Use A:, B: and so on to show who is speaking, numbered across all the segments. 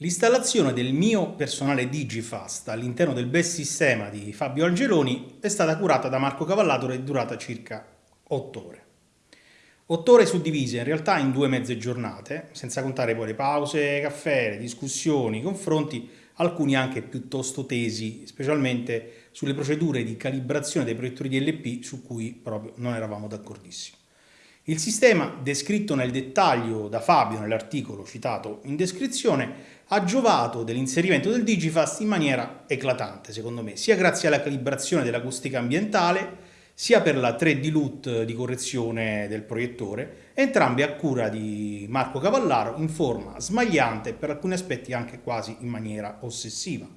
A: L'installazione del mio personale Digifast all'interno del bel sistema di Fabio Angeloni è stata curata da Marco Cavallato e è durata circa 8 ore. 8 ore suddivise in realtà in due mezze giornate, senza contare poi le pause, caffè, discussioni, confronti, alcuni anche piuttosto tesi, specialmente sulle procedure di calibrazione dei proiettori DLP su cui proprio non eravamo d'accordissimo. Il sistema, descritto nel dettaglio da Fabio nell'articolo citato in descrizione, ha giovato dell'inserimento del Digifast in maniera eclatante, secondo me, sia grazie alla calibrazione dell'acustica ambientale, sia per la 3D LUT di correzione del proiettore, entrambi a cura di Marco Cavallaro in forma smagliante e per alcuni aspetti anche quasi in maniera ossessiva.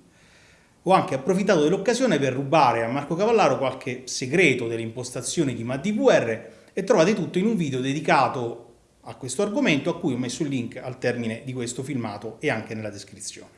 A: Ho anche approfittato dell'occasione per rubare a Marco Cavallaro qualche segreto delle impostazioni di MADVR e trovate tutto in un video dedicato a questo argomento a cui ho messo il link al termine di questo filmato e anche nella descrizione.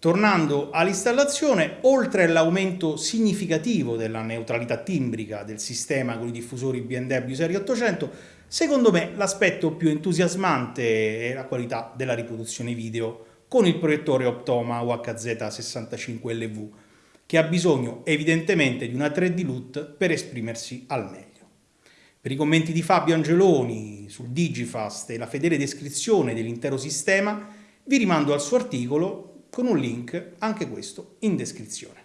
A: Tornando all'installazione, oltre all'aumento significativo della neutralità timbrica del sistema con i diffusori BMW Serie 800, secondo me l'aspetto più entusiasmante è la qualità della riproduzione video con il proiettore Optoma UHZ65LV, che ha bisogno evidentemente di una 3D LUT per esprimersi al meglio. Per i commenti di Fabio Angeloni sul Digifast e la fedele descrizione dell'intero sistema, vi rimando al suo articolo con un link, anche questo, in descrizione.